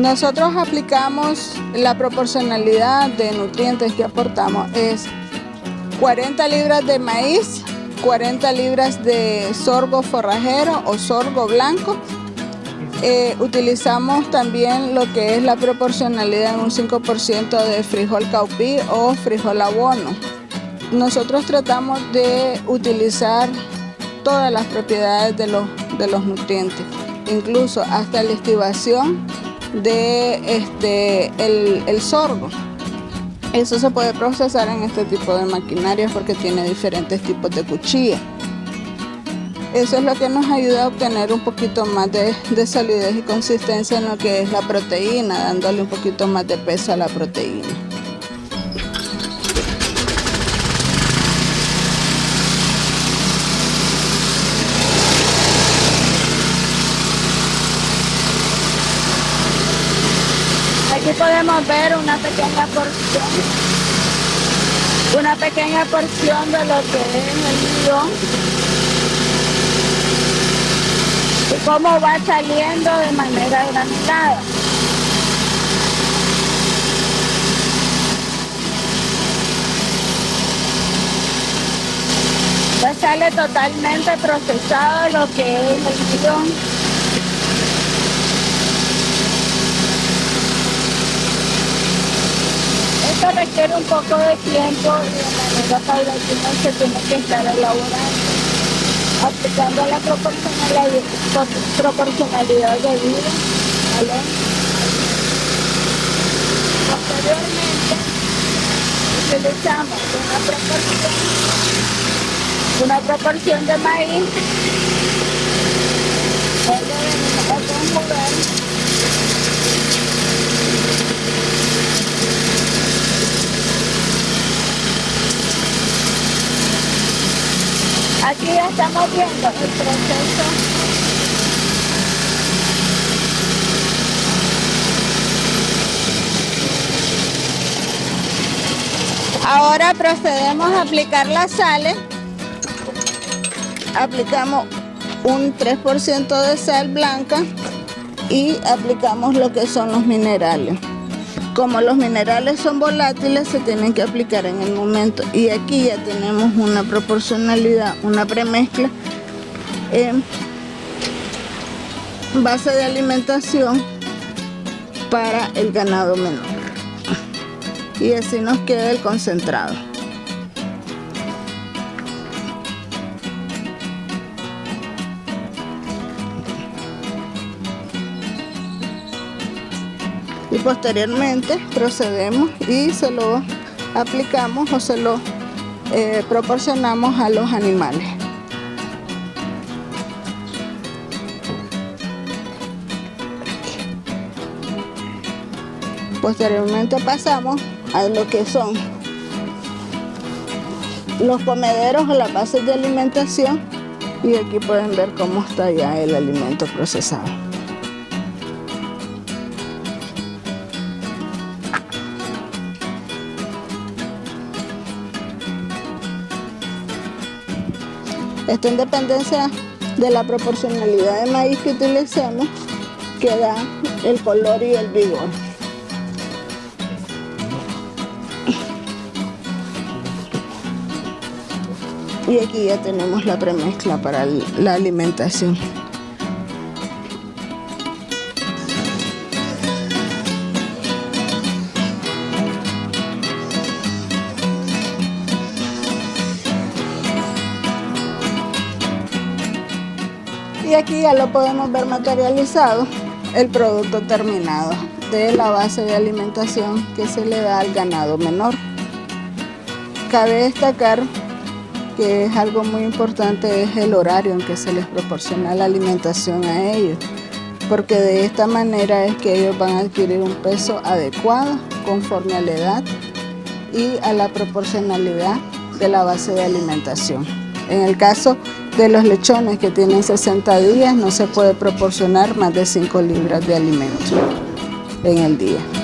Nosotros aplicamos la proporcionalidad de nutrientes que aportamos es 40 libras de maíz, 40 libras de sorgo forrajero o sorgo blanco. Eh, utilizamos también lo que es la proporcionalidad en un 5% de frijol caupí o frijol abono. Nosotros tratamos de utilizar todas las propiedades de los, de los nutrientes, incluso hasta la estivación de este, el, el sorgo. Eso se puede procesar en este tipo de maquinarias porque tiene diferentes tipos de cuchilla. Eso es lo que nos ayuda a obtener un poquito más de, de, solidez y consistencia en lo que es la proteína, dándole un poquito más de peso a la proteína. Aquí podemos ver una pequeña porción, una pequeña porción de lo que es el guion y cómo va saliendo de manera granulada. Ya sale totalmente procesado lo que es el guion. Esto requiere un poco de tiempo y de manera paulatina se tiene que estar elaborando, aplicando la proporcionalidad, proporcionalidad de vida. ¿vale? Posteriormente utilizamos una proporción, una proporción de maíz, Aquí ya estamos viendo el proceso Ahora procedemos a aplicar la sal. Aplicamos un 3% de sal blanca y aplicamos lo que son los minerales. Como los minerales son volátiles, se tienen que aplicar en el momento. Y aquí ya tenemos una proporcionalidad, una premezcla en base de alimentación para el ganado menor. Y así nos queda el concentrado. Y posteriormente procedemos y se lo aplicamos o se lo eh, proporcionamos a los animales. Posteriormente pasamos a lo que son los comederos o las bases de alimentación y aquí pueden ver cómo está ya el alimento procesado. Esto en dependencia de la proporcionalidad de maíz que utilicemos, que da el color y el vigor. Y aquí ya tenemos la premezcla para la alimentación. Y aquí ya lo podemos ver materializado el producto terminado de la base de alimentación que se le da al ganado menor. Cabe destacar que es algo muy importante es el horario en que se les proporciona la alimentación a ellos, porque de esta manera es que ellos van a adquirir un peso adecuado conforme a la edad y a la proporcionalidad de la base de alimentación. En el caso de los lechones que tienen 60 días no se puede proporcionar más de 5 libras de alimento en el día.